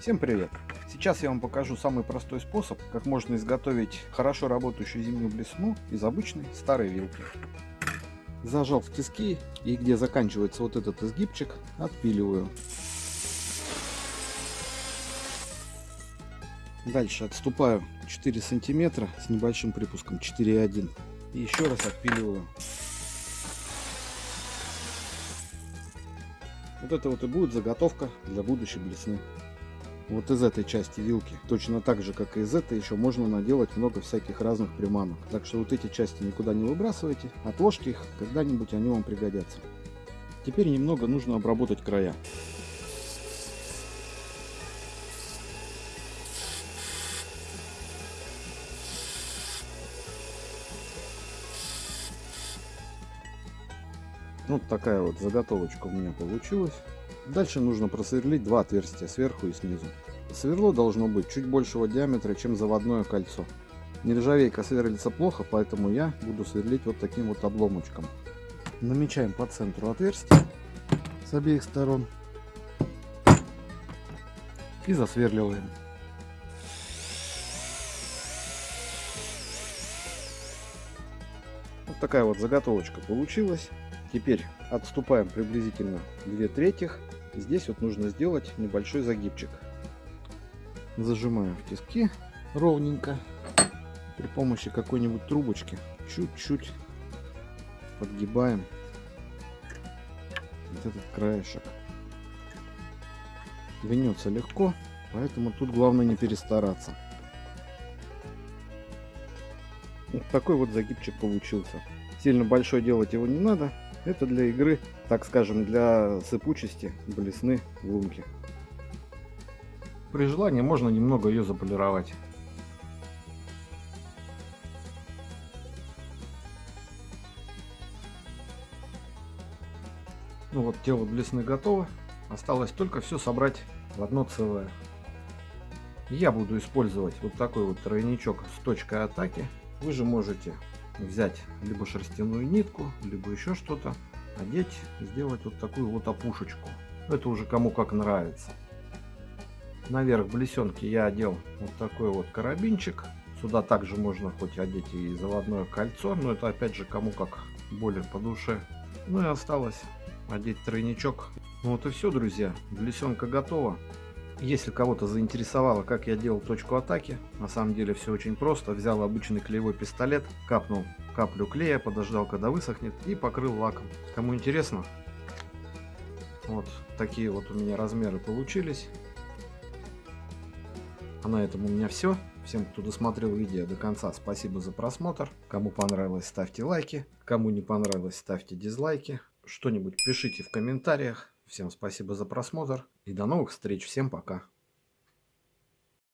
Всем привет! Сейчас я вам покажу самый простой способ, как можно изготовить хорошо работающую зимнюю блесну из обычной старой вилки. Зажал в тиски и где заканчивается вот этот изгибчик, отпиливаю. Дальше отступаю 4 сантиметра с небольшим припуском 4,1 и еще раз отпиливаю. Вот это вот и будет заготовка для будущей блесны. Вот из этой части вилки, точно так же, как и из этой, еще можно наделать много всяких разных приманок. Так что вот эти части никуда не выбрасывайте, отложьте их, когда-нибудь они вам пригодятся. Теперь немного нужно обработать края. Вот такая вот заготовочка у меня получилась. Дальше нужно просверлить два отверстия сверху и снизу. Сверло должно быть чуть большего диаметра, чем заводное кольцо. Нержавейка сверлится плохо, поэтому я буду сверлить вот таким вот обломочком. Намечаем по центру отверстие с обеих сторон и засверливаем. Вот такая вот заготовочка получилась. Теперь отступаем приблизительно 2 третьих. Здесь вот нужно сделать небольшой загибчик. Зажимаю в тиски ровненько. При помощи какой-нибудь трубочки чуть-чуть подгибаем вот этот краешек. Гнется легко, поэтому тут главное не перестараться. Вот такой вот загибчик получился. Сильно большой делать его не надо. Это для игры, так скажем, для сыпучести блесны лунки. При желании можно немного ее заполировать. Ну вот, тело блесны готово. Осталось только все собрать в одно целое. Я буду использовать вот такой вот тройничок с точкой атаки. Вы же можете взять либо шерстяную нитку, либо еще что-то, одеть, сделать вот такую вот опушечку. Это уже кому как нравится. Наверх блесенки я одел вот такой вот карабинчик. Сюда также можно хоть одеть и заводное кольцо, но это опять же кому как более по душе. Ну и осталось одеть тройничок. Ну вот и все, друзья. Блесенка готова. Если кого-то заинтересовало, как я делал точку атаки, на самом деле все очень просто. Взял обычный клеевой пистолет, капнул каплю клея, подождал, когда высохнет и покрыл лаком. Кому интересно, вот такие вот у меня размеры получились. А на этом у меня все. Всем, кто досмотрел видео до конца, спасибо за просмотр. Кому понравилось, ставьте лайки. Кому не понравилось, ставьте дизлайки. Что-нибудь пишите в комментариях. Всем спасибо за просмотр и до новых встреч. Всем пока.